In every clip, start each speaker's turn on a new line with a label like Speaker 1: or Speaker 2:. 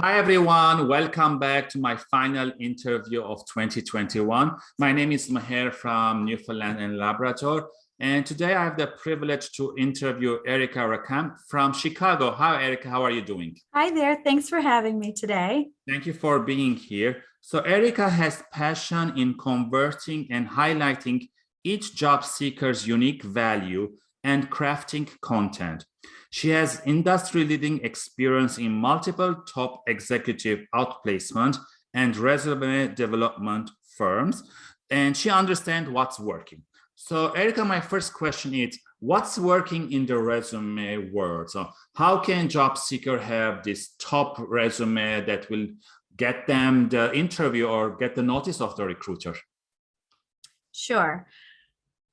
Speaker 1: Hi, everyone. Welcome back to my final interview of 2021. My name is Maher from Newfoundland and Labrador. And today I have the privilege to interview Erica Rakam from Chicago. Hi, Erica. How are you doing?
Speaker 2: Hi there. Thanks for having me today.
Speaker 1: Thank you for being here. So Erica has passion in converting and highlighting each job seeker's unique value and crafting content. She has industry-leading experience in multiple top executive outplacement and resume development firms, and she understands what's working. So Erica, my first question is, what's working in the resume world? So how can job seeker have this top resume that will get them the interview or get the notice of the recruiter?
Speaker 2: Sure.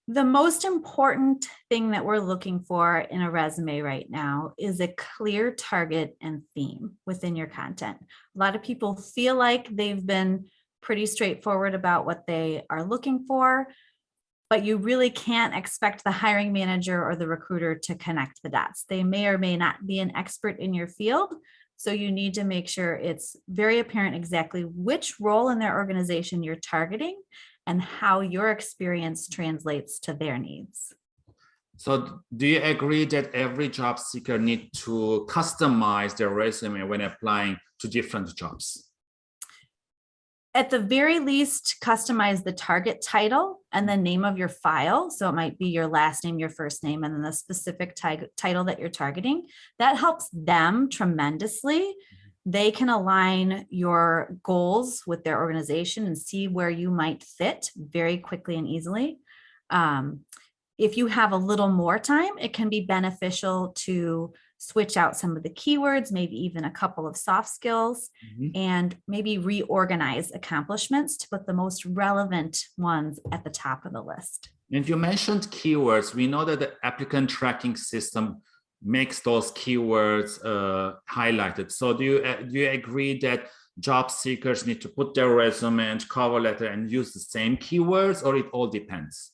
Speaker 2: The most important thing that we're looking for in a resume right now is a clear target and theme within your content. A lot of people feel like they've been pretty straightforward about what they are looking for, but you really can't expect the hiring manager or the recruiter to connect the dots. They may or may not be an expert in your field, so you need to make sure it's very apparent exactly which role in their organization you're targeting and how your experience translates to their needs.
Speaker 1: So do you agree that every job seeker need to customize their resume when applying to different jobs?
Speaker 2: At the very least, customize the target title and the name of your file. So it might be your last name, your first name, and then the specific title that you're targeting. That helps them tremendously they can align your goals with their organization and see where you might fit very quickly and easily. Um, if you have a little more time, it can be beneficial to switch out some of the keywords, maybe even a couple of soft skills, mm -hmm. and maybe reorganize accomplishments to put the most relevant ones at the top of the list.
Speaker 1: And you mentioned keywords. We know that the applicant tracking system makes those keywords uh, highlighted. So do you, uh, do you agree that job seekers need to put their resume and cover letter and use the same keywords or it all depends?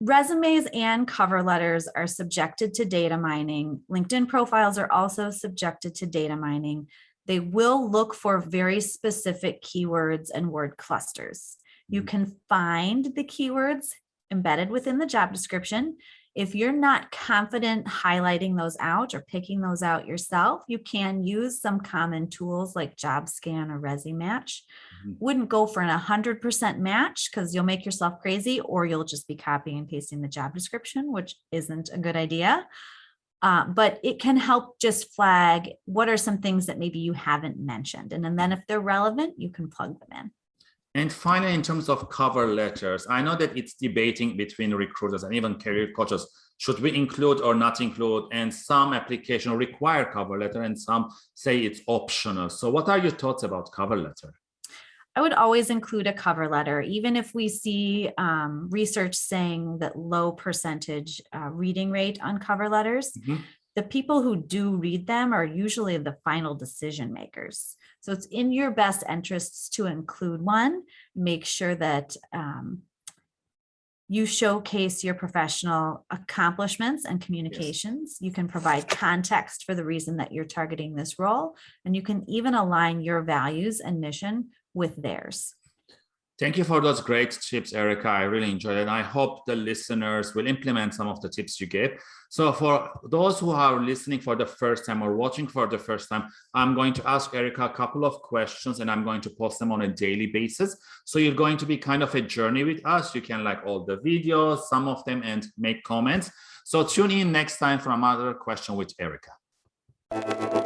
Speaker 2: Resumes and cover letters are subjected to data mining. LinkedIn profiles are also subjected to data mining. They will look for very specific keywords and word clusters. You mm-hmm. can find the keywords embedded within the job description. If you're not confident highlighting those out or picking those out yourself, you can use some common tools like JobScan or ResuMatch. Mm -hmm. Wouldn't go for an 100% match because you'll make yourself crazy or you'll just be copying and pasting the job description, which isn't a good idea. Uh, but it can help just flag what are some things that maybe you haven't mentioned. And, and then if they're relevant, you can plug them in.
Speaker 1: And finally, in terms of cover letters, I know that it's debating between recruiters and even career coaches. Should we include or not include? And some application require cover letter and some say it's optional. So what are your thoughts about cover letter?
Speaker 2: I would always include a cover letter, even if we see um, research saying that low percentage uh, reading rate on cover letters. Mm -hmm the people who do read them are usually the final decision makers. So it's in your best interests to include one, make sure that um, you showcase your professional accomplishments and communications. Yes. You can provide context for the reason that you're targeting this role, and you can even align your values and mission with theirs.
Speaker 1: Thank you for those great tips, Erica. I really enjoyed it. I hope the listeners will implement some of the tips you gave. So for those who are listening for the first time or watching for the first time, I'm going to ask Erica a couple of questions and I'm going to post them on a daily basis. So you're going to be kind of a journey with us. You can like all the videos, some of them, and make comments. So tune in next time for another question with Erica.